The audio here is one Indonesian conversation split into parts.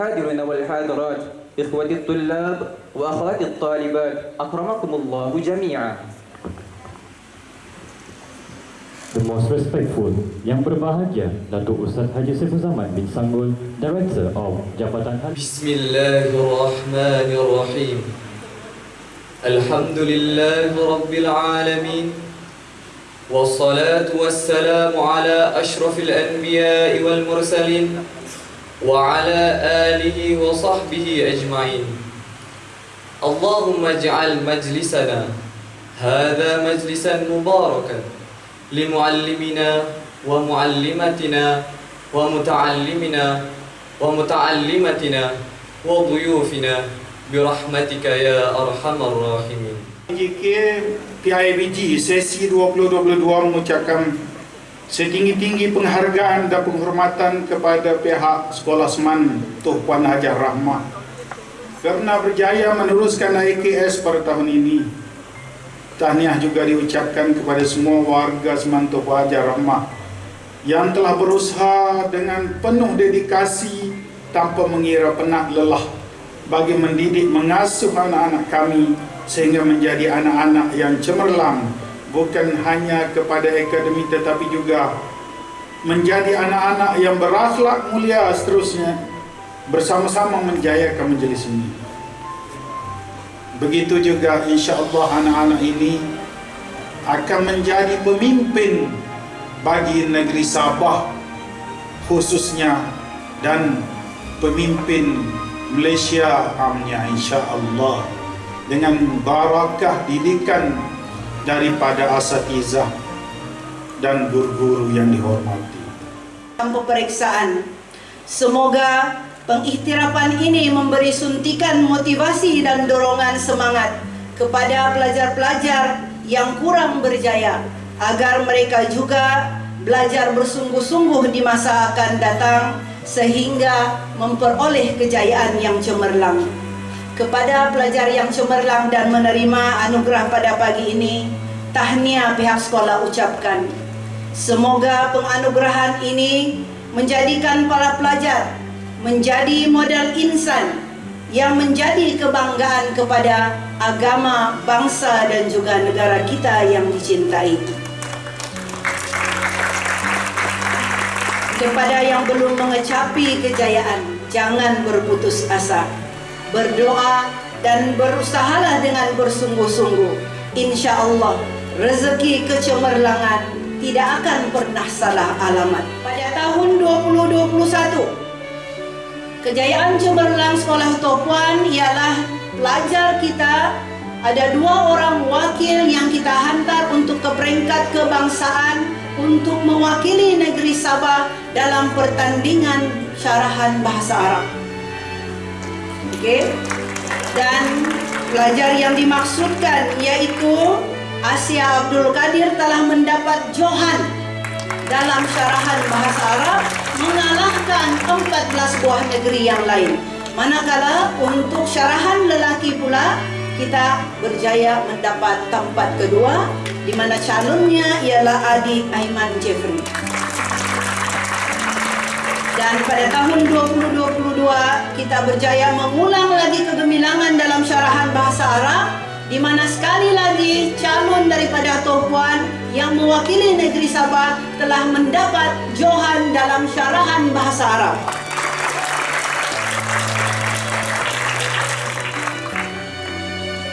الحاضرين والحاضرات إخوتي الطلاب وأخواتي الطالبات أكرمكم الله جميعا. The most respectful, yang berbahagia, Datuk Ustaz Haji Saiful Zaman bin Sanggul, Director of Jabatan Haji. الحمد لله رب العالمين والصلاة والسلام على أشرف الأنبياء والمرسلين وعلى آله وصحبه أجمعين اللهم اجعل مجلسنا هذا مجلسا مباركا لمعلمنا ومعلمتنا ومتعلمنا ومتعلمتنا وضيوفنا برحمتك يا أرحم الراحمين JK PIBG sesi 2022 mengucapkan setinggi-tinggi penghargaan dan penghormatan kepada pihak Sekolah Seman Tuh Puan Hajar Rahmah kerana berjaya meneruskan IKS pada tahun ini. Tahniah juga diucapkan kepada semua warga Seman Tuh Puan Hajar Rahmah yang telah berusaha dengan penuh dedikasi tanpa mengira penat lelah bagi mendidik mengasuh anak-anak kami sehingga menjadi anak-anak yang cemerlang bukan hanya kepada akademik tetapi juga menjadi anak-anak yang berakhlak mulia seterusnya bersama-sama menjayakan majlis ini. Begitu juga insya-Allah anak-anak ini akan menjadi pemimpin bagi negeri Sabah khususnya dan pemimpin Malaysia amnya insya-Allah dengan barakah didikan daripada asatizah dan guru-guru yang dihormati. dalam peperiksaan. Semoga pengiktirapan ini memberi suntikan motivasi dan dorongan semangat kepada pelajar-pelajar yang kurang berjaya agar mereka juga belajar bersungguh-sungguh di masa akan datang sehingga memperoleh kejayaan yang cemerlang. Kepada pelajar yang cemerlang dan menerima anugerah pada pagi ini, tahniah pihak sekolah ucapkan. Semoga penganugerahan ini menjadikan para pelajar menjadi model insan yang menjadi kebanggaan kepada agama, bangsa dan juga negara kita yang dicintai. Kepada yang belum mengecapi kejayaan, jangan berputus asa. Berdoa dan berusahalah dengan bersungguh-sungguh. Insya Allah, rezeki kecemerlangan tidak akan pernah salah alamat. Pada tahun 2021, kejayaan cemerlang Sekolah Topuan ialah pelajar kita ada dua orang wakil yang kita hantar untuk ke peringkat kebangsaan untuk mewakili negeri Sabah dalam pertandingan syarahan bahasa Arab. Okey. Dan pelajar yang dimaksudkan yaitu Asia Abdul Kadir telah mendapat Johan dalam syarahan bahasa Arab mengalahkan 14 buah negeri yang lain. Manakala untuk syarahan lelaki pula kita berjaya mendapat tempat kedua di mana calonnya ialah Adi Aiman Jeffrey. Dan pada tahun 2022 kita berjaya mengulang lagi kegemilangan dalam syarahan bahasa Arab di mana sekali lagi calon daripada Tohpuan yang mewakili negeri Sabah telah mendapat Johan dalam syarahan bahasa Arab.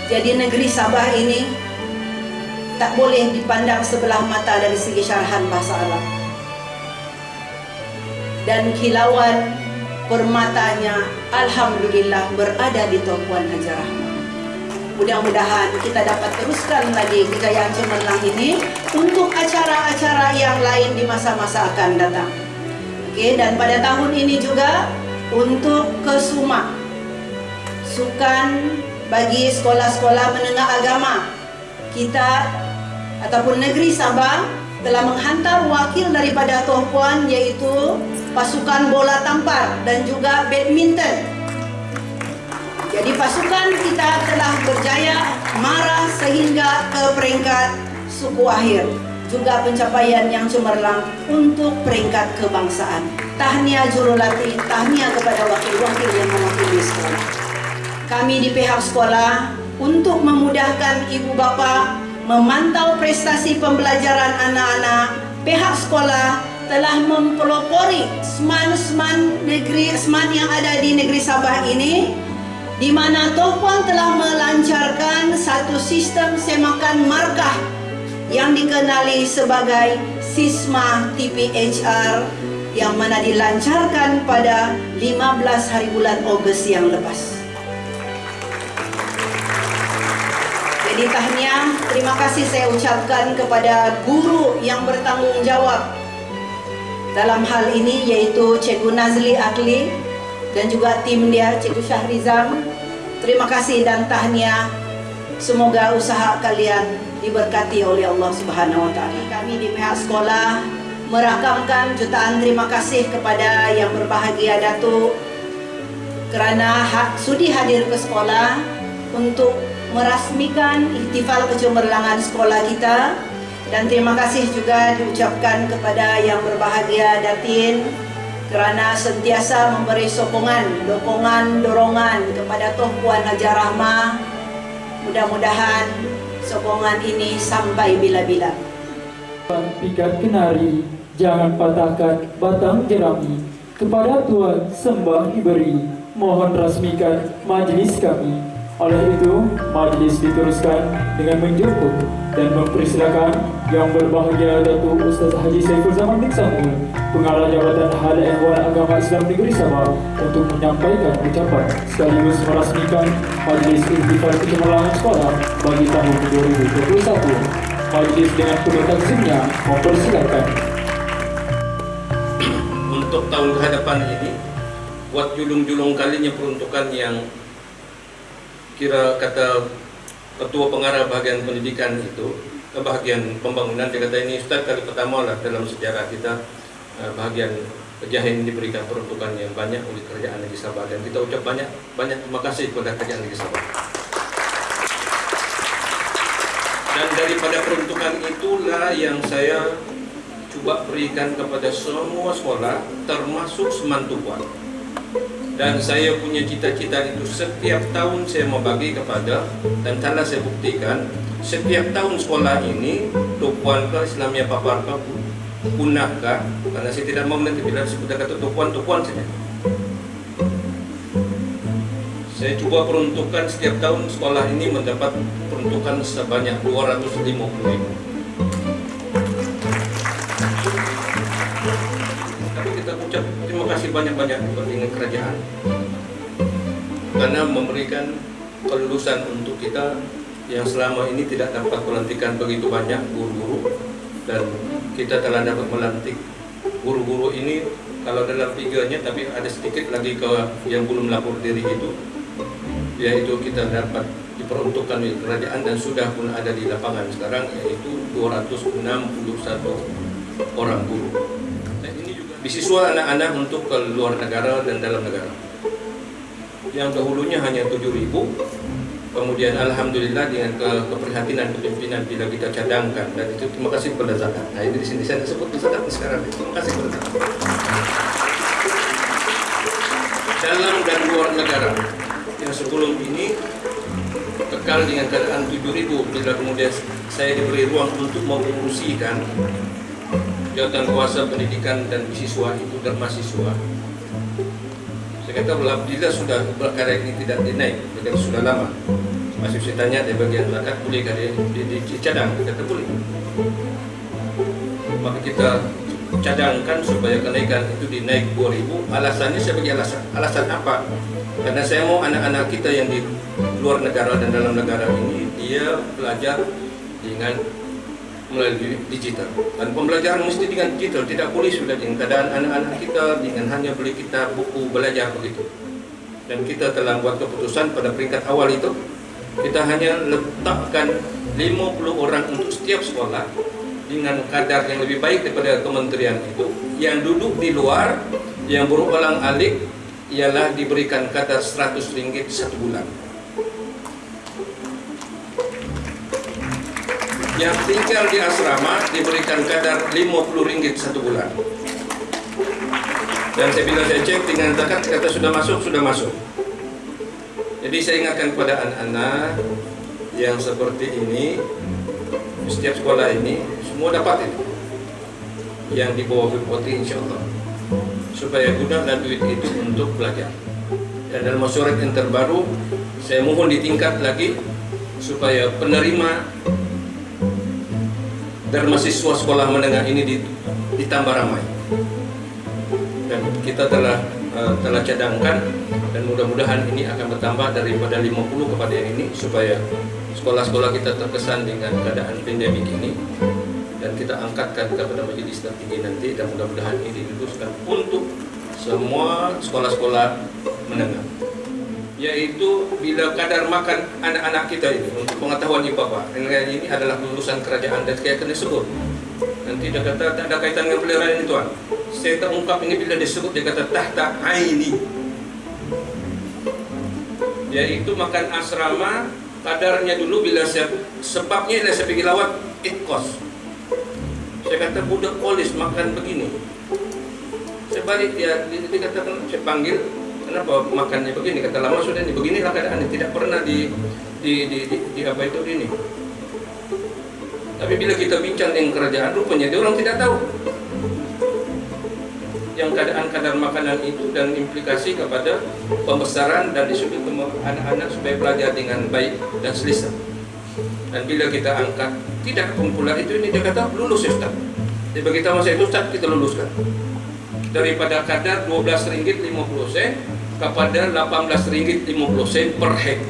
Jadi negeri Sabah ini tak boleh dipandang sebelah mata dari segi syarahan bahasa Arab. Dan kilauan permatanya Alhamdulillah berada di Topuan Haji Rahmat. Mudah-mudahan kita dapat teruskan lagi kejayaan cemerlang ini untuk acara-acara yang lain di masa-masa akan datang. Oke, dan pada tahun ini juga untuk Kesuma sukan bagi sekolah-sekolah menengah agama kita ataupun negeri Sabah telah menghantar wakil daripada Tohpuan yaitu pasukan bola tampar dan juga badminton. Jadi pasukan kita telah berjaya marah sehingga ke peringkat suku akhir. Juga pencapaian yang cemerlang untuk peringkat kebangsaan. Tahniah jurulati, tahniah kepada wakil-wakil yang mewakili sekolah. Kami di pihak sekolah untuk memudahkan ibu bapa memantau prestasi pembelajaran anak-anak, pihak sekolah telah mempelopori seman-seman negeri seman yang ada di negeri Sabah ini di mana Tohpuan telah melancarkan satu sistem semakan markah yang dikenali sebagai Sisma TPHR yang mana dilancarkan pada 15 hari bulan Ogos yang lepas. Jadi tahniah, terima kasih saya ucapkan kepada guru yang bertanggung jawab dalam hal ini yaitu Cikgu Nazli Akli dan juga tim dia Cikgu Syahrizam. Terima kasih dan tahniah. Semoga usaha kalian diberkati oleh Allah Subhanahu wa taala. Kami di pihak sekolah merakamkan jutaan terima kasih kepada yang berbahagia Datuk kerana ha sudi hadir ke sekolah untuk merasmikan ihtifal kecemerlangan sekolah kita dan terima kasih juga diucapkan kepada yang berbahagia Datin kerana sentiasa memberi sokongan, dokongan, dorongan kepada Tuan Puan Hajar Rahmah. Mudah-mudahan sokongan ini sampai bila-bila. Pikat kenari, jangan patahkan batang jerami. Kepada Tuhan sembah diberi, mohon rasmikan majlis kami. Oleh itu, majlis diteruskan dengan menjemput dan mempersilakan yang berbahagia Datuk Ustaz Haji Saiful Zaman bin Samul, Pengarah Jabatan Hal Ehwal Agama Islam Negeri Sabah untuk menyampaikan ucapan sekaligus merasmikan majlis Ihtifal Kecemerlangan Sekolah bagi tahun 2021. Majlis dengan penuh takzimnya mempersilakan. Untuk tahun kehadapan ini, buat julung-julung kalinya peruntukan yang kira kata ketua pengarah bahagian pendidikan itu bahagian pembangunan dia kata ini Ustaz kali pertama lah dalam sejarah kita bahagian Pejahin diberikan peruntukan yang banyak oleh kerajaan negeri Sabah dan kita ucap banyak banyak terima kasih kepada kerajaan negeri Sabah. Dan daripada peruntukan itulah yang saya cuba berikan kepada semua sekolah termasuk Semantukuan. Dan saya punya cita-cita itu setiap tahun saya mau bagi kepada dan telah saya buktikan setiap tahun sekolah ini Tupuan ke Islamia Papar ke punah ke karena saya tidak mau nanti bila sebut kata Tupuan Tupuan saja. Saya cuba peruntukan setiap tahun sekolah ini mendapat peruntukan sebanyak 250 ribu. Memberikan kelulusan untuk kita yang selama ini tidak dapat melantikan begitu banyak guru-guru dan kita telah dapat melantik guru-guru ini kalau dalam tiganya tapi ada sedikit lagi ke yang belum lapor diri itu yaitu kita dapat diperuntukkan oleh kerajaan dan sudah pun ada di lapangan sekarang yaitu 261 orang guru. Dan ini juga beasiswa anak-anak untuk ke luar negara dan dalam negara. Yang dahulunya hanya 7.000 Kemudian Alhamdulillah dengan ke, keprihatinan kepimpinan bila kita cadangkan dan itu terima kasih kepada zakat. Nah ini di sini saya sebut zakat sekarang. Terima kasih kepada zakat. Dalam dan luar negara yang sebelum ini kekal dengan keadaan 7000 bila kemudian saya diberi ruang untuk mengurusikan jabatan kuasa pendidikan dan siswa itu dan mahasiswa kata bila sudah perkara ini tidak dinaik jadi sudah lama. Masih saya tanya di bagian zakat boleh kan di, di, dicadang kata boleh. Maka kita cadangkan supaya kenaikan itu dinaik 2000 alasannya sebagai alasan. Alasan apa? Karena saya mau anak-anak kita yang di luar negara dan dalam negara ini dia belajar dengan melalui digital. Dan pembelajaran mesti dengan digital tidak boleh sudah dengan keadaan anak-anak kita dengan hanya beli kita buku belajar begitu. Dan kita telah buat keputusan pada peringkat awal itu kita hanya letakkan 50 orang untuk setiap sekolah dengan kadar yang lebih baik daripada kementerian itu. Yang duduk di luar yang berulang alik ialah diberikan kadar 100 ringgit satu bulan yang tinggal di asrama diberikan kadar 50 ringgit satu bulan. Dan saya bila saya cek dengan zakat kata sudah masuk sudah masuk. Jadi saya ingatkan kepada anak-anak yang seperti ini setiap sekolah ini semua dapat itu. Yang di bawah Bupati insya Allah supaya gunakan duit itu untuk belajar. Dan dalam masyarakat yang terbaru saya mohon ditingkat lagi supaya penerima dan mahasiswa sekolah menengah ini ditambah ramai. Dan kita telah uh, telah cadangkan dan mudah-mudahan ini akan bertambah daripada 50 kepada yang ini supaya sekolah-sekolah kita terkesan dengan keadaan pandemik ini. Dan kita angkatkan kepada majelis tertinggi nanti dan mudah-mudahan ini diluluskan untuk semua sekolah-sekolah menengah yaitu bila kadar makan anak-anak kita ini untuk pengetahuan ibu bapak ini adalah lulusan kerajaan dan saya kena sebut. Nanti dia kata tak ada kaitan dengan peliharaan ini tuan. Saya tak ungkap ini bila disebut dia kata tahta aini. Yaitu makan asrama kadarnya dulu bila saya sebabnya bila saya pergi lawat it cost saya kata budak polis makan begini. Saya balik dia, dia, dia kata saya panggil kenapa makannya begini? Kata lama sudah ini beginilah keadaan tidak pernah di di, di, di, di apa itu ini. Tapi bila kita bincang dengan kerajaan rupanya dia orang tidak tahu. Yang keadaan kadar makanan itu dan implikasi kepada pembesaran dan disebut anak-anak supaya belajar dengan baik dan selesa. Dan bila kita angkat tidak kumpulan itu ini dia kata lulus ya Ustaz. Dia tahu masa itu Ustaz kita luluskan. Daripada kadar 12 ringgit 50 sen kepada 18 ringgit 50 sen per head.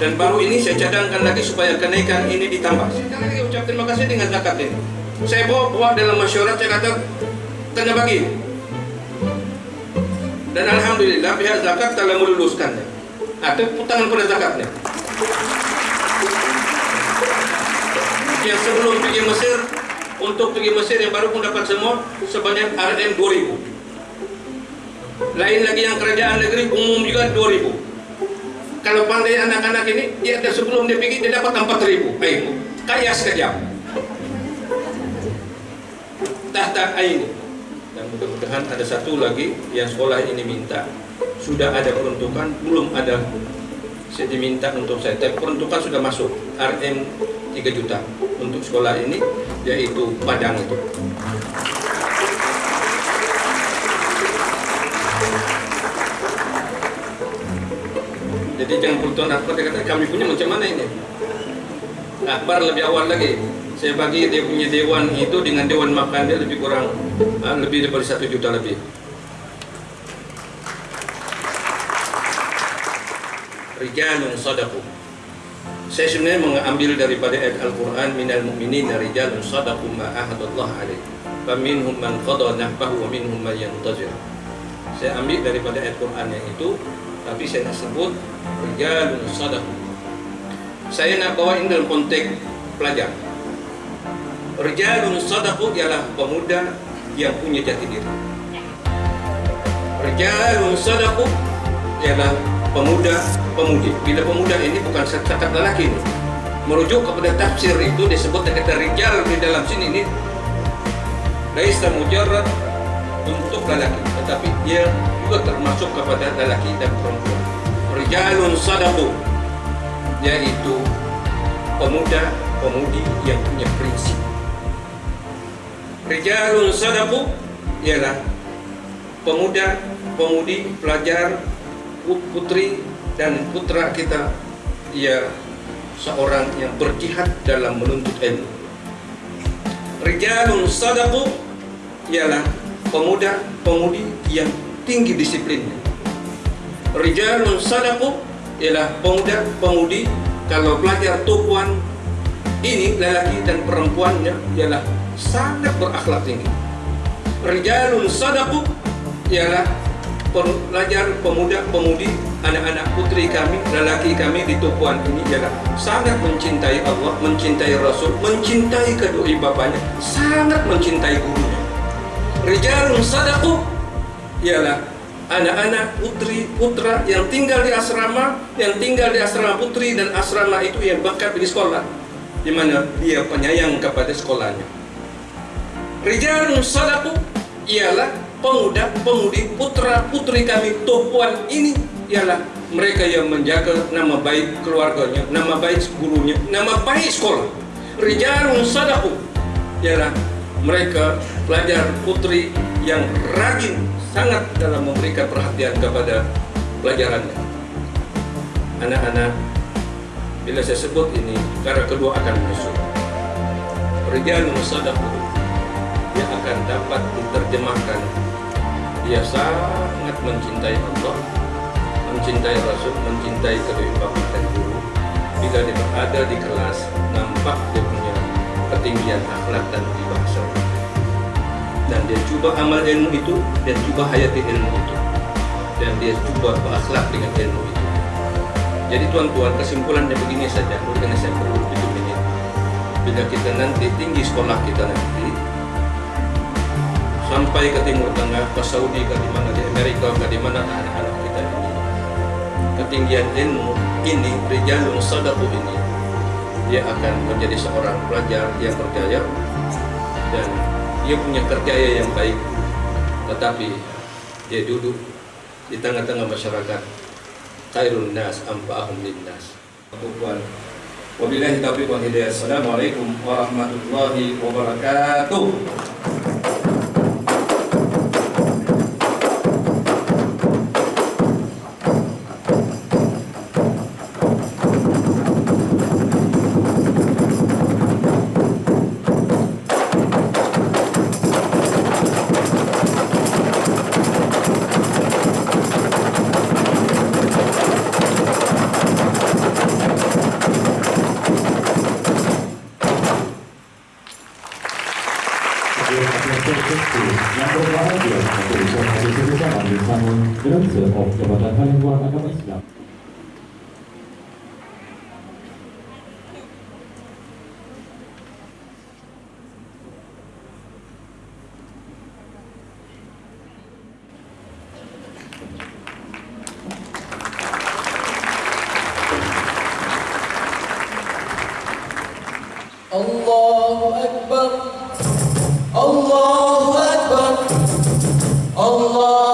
Dan baru ini saya cadangkan lagi supaya kenaikan ini ditambah. Saya lagi ucap terima kasih dengan zakat ini. Saya bawa, bawa dalam masyarakat saya kata tanda bagi. Dan Alhamdulillah pihak zakat telah meluluskannya. Atau tangan pada zakatnya. Yang sebelum pergi Mesir untuk pergi Mesir yang baru pun dapat semua sebanyak RM 2000 lain lagi yang kerajaan negeri umum juga 2000 kalau pandai anak-anak ini dia sebelum dia pergi dia dapat 4000 air. Kaya sekejap. Tahta air dan mudah-mudahan ada satu lagi yang sekolah ini minta. Sudah ada peruntukan belum ada. Saya diminta untuk saya. Tapi peruntukan sudah masuk. RM 3 juta untuk sekolah ini yaitu Padang itu. Jadi jangan peruntukan apa dia kata kami punya macam mana ini? Akbar lebih awal lagi. Saya bagi dia punya dewan itu dengan dewan makan dia lebih kurang ah, lebih daripada satu juta lebih. Rijalun sadaku saya sebenarnya mengambil daripada ayat Al-Quran minal mu'minin rijalun sadaku ma'ahadullah alaih. Faminhum man qada nahbahu wa minhum man yantazir. Saya ambil daripada ayat Quran yang itu tapi saya nak sebut rijalun sadaku saya nak bawa ini dalam konteks pelajar. Rijalun sadaku ialah pemuda yang punya jati diri. Rijalun sadaku ialah pemuda pemudi bila pemuda ini bukan cakap lelaki ini. Merujuk kepada tafsir itu disebut kata rijal di dalam sini ini laisa mujarrad untuk lelaki. Tetapi dia juga termasuk kepada lelaki dan perempuan. Rijalun sadaqu yaitu pemuda pemudi yang punya prinsip. Rijalun sadaqu ialah pemuda pemudi pelajar putri dan putra kita ia seorang yang berjihad dalam menuntut ilmu. Rijalun sadaqu ialah pemuda pemudi yang tinggi disiplinnya. Rijalun sadaqu ialah pemuda pemudi kalau belajar tukuan ini lelaki dan perempuannya ialah sangat berakhlak tinggi. Rijalun sadaqu ialah pelajar pemuda pemudi anak-anak putri kami lelaki kami di tukuan ini ialah sangat mencintai Allah mencintai Rasul mencintai kedua bapaknya sangat mencintai gurunya. Rijalun sadaqu ialah anak-anak putri putra yang tinggal di asrama yang tinggal di asrama putri dan asrama itu yang bakat di sekolah di mana dia penyayang kepada sekolahnya. Rijalun sadaqu ialah pemuda, pemudi, putra, putri kami, topuan ini ialah mereka yang menjaga nama baik keluarganya, nama baik gurunya, nama baik sekolah. Rijalun sadaku ialah mereka pelajar putri yang rajin sangat dalam memberikan perhatian kepada pelajarannya. Anak-anak, bila saya sebut ini, cara kedua akan menyusul. Rijalun sadaku yang akan dapat diterjemahkan dia sangat mencintai Allah mencintai Rasul mencintai kedua bapak dan guru. Bila dia berada di kelas nampak dia punya ketinggian akhlak dan bahasa dan dia cuba amal ilmu itu dan cuba hayati ilmu itu. Dan dia cuba berakhlak dengan ilmu itu. Jadi tuan-tuan kesimpulannya begini saja. Karena saya perlu itu menit bila kita nanti tinggi sekolah kita nanti sampai ke Timur Tengah, ke Saudi, ke di mana di Amerika, ke di mana anak-anak kita ini. Ketinggian ilmu ini, Rijalun Sadaku ini, dia akan menjadi seorang pelajar yang berjaya dan dia punya kerjaya yang baik. Tetapi dia duduk di tengah-tengah masyarakat. Khairun nas ampa'ahum linnas. Wabillahi taufiq wal hidayah. Assalamualaikum warahmatullahi wabarakatuh. Allah.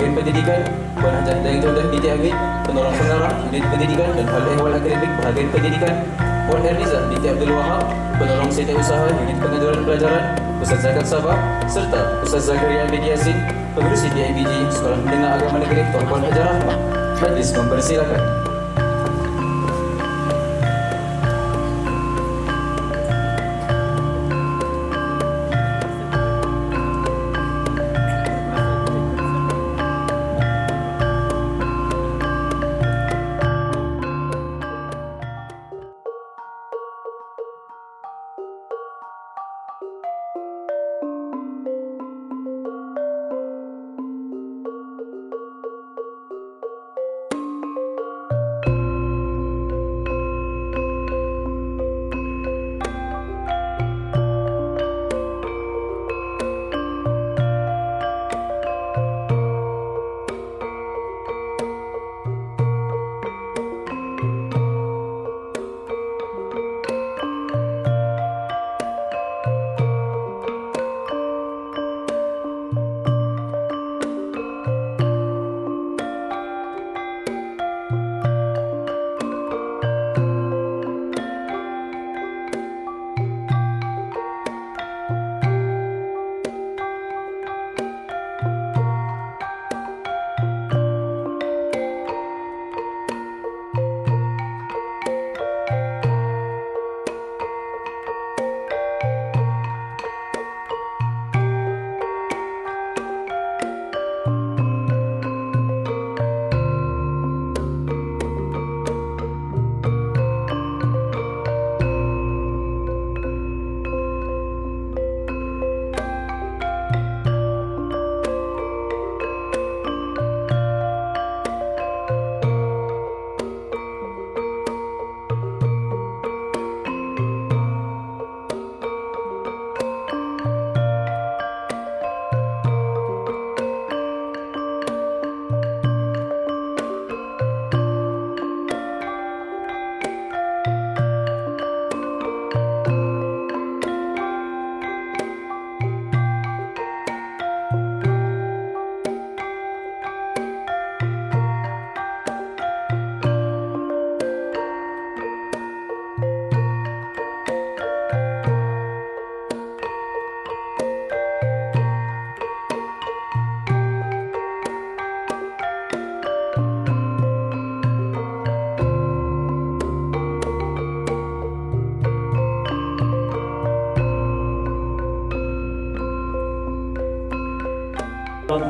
Bahagian Pendidikan, Puan Hajat Daeng Jodoh binti Agit, Penolong Pengarah Unit Pendidikan dan Hal Ehwal Akademik Bahagian Pendidikan, Puan Erniza binti Abdul Wahab, Penolong Setiausaha Unit Pengajaran Pelajaran, Ustaz Zakat Sabah, serta Ustaz Zakaria bin Yasin, Pengurusi DIBG Sekolah Menengah Agama Negeri Tuan Puan Hajar Rahmah. Majlis mempersilakan.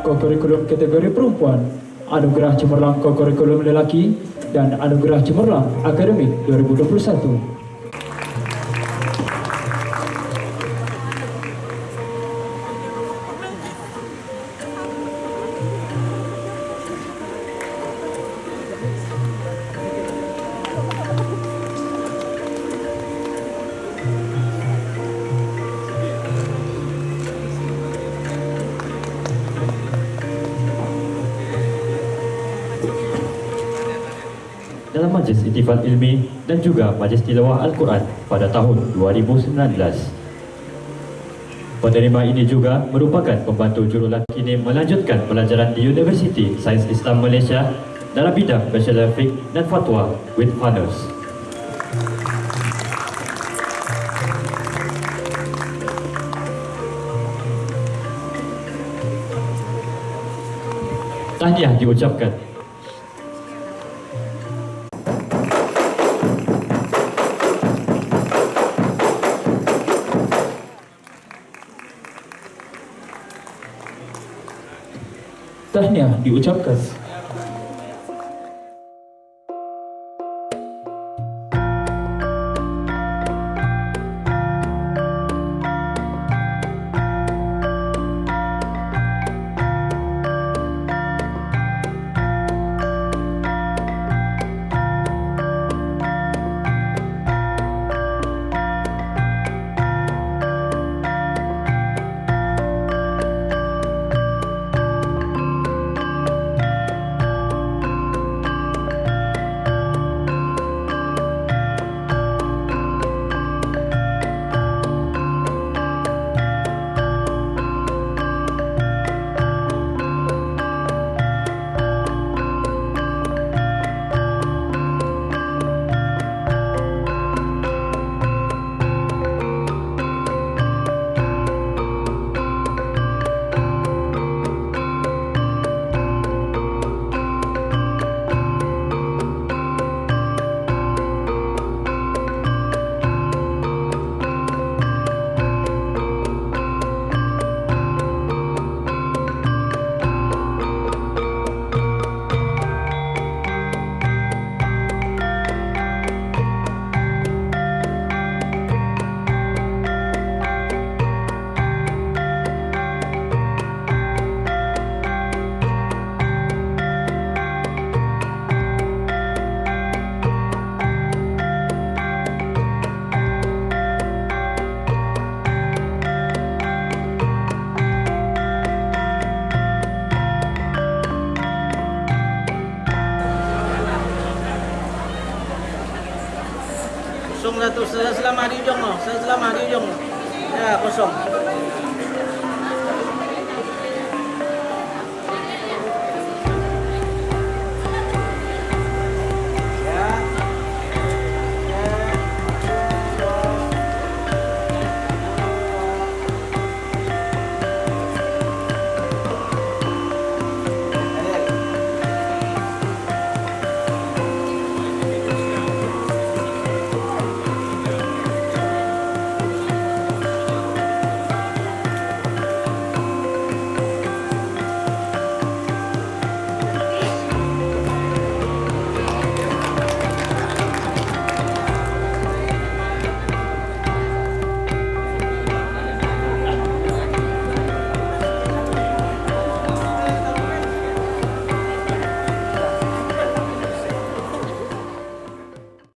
Langkah kurikulum kategori perempuan, Anugerah Cemerlang Kurikulum Lelaki, dan Anugerah Cemerlang Akademik 2021. Intifal Ilmi dan juga Majlis Tilawah Al-Quran pada tahun 2019. Penerima ini juga merupakan pembantu jurulaki ini melanjutkan pelajaran di Universiti Sains Islam Malaysia dalam bidang Bachelor Fiqh dan Fatwa with Honors. Tahniah diucapkan Tahniah diucapkan.